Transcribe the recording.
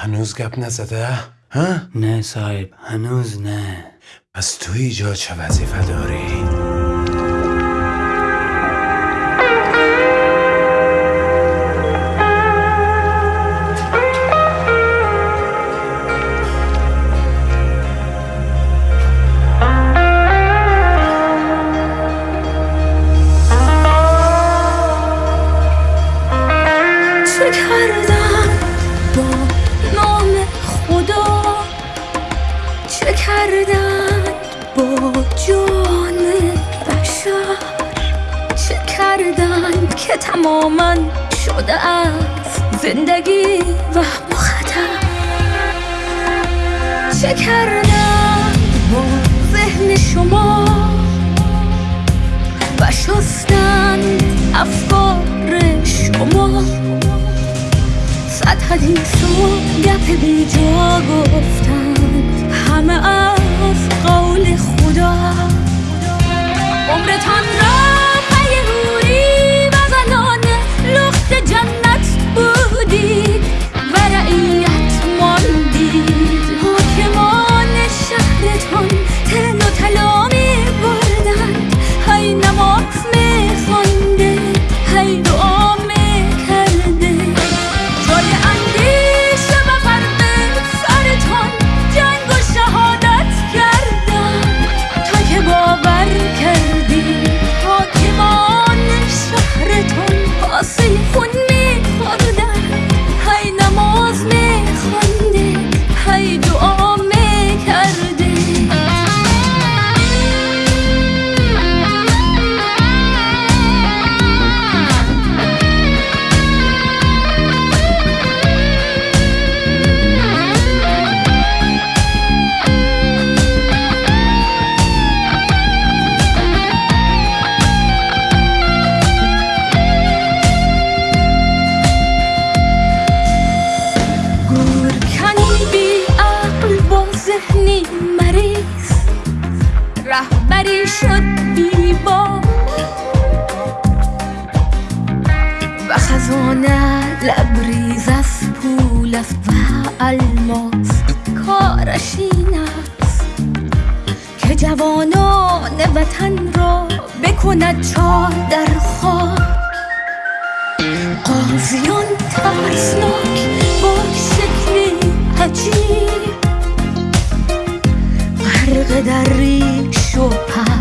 هنوز گپ نزده؟ ها؟ نه صاحب هنوز نه پس تو اینجا چه وظیفه داری؟ کردن با جان بشر چه کردن که تماما شده از زندگی و خطر چه کردن با ذهن شما و شستن افکار شما صد حدیث و بی جا گفتن همه از قول خدا. عمرتان بری شد دیبا و خزانه لبریز از پول است و الماس. کارش این است که جوانان وطن را بکند چار در خواه قاضیان ترسناک با شکلی عجیب. غرق در ریش 说怕。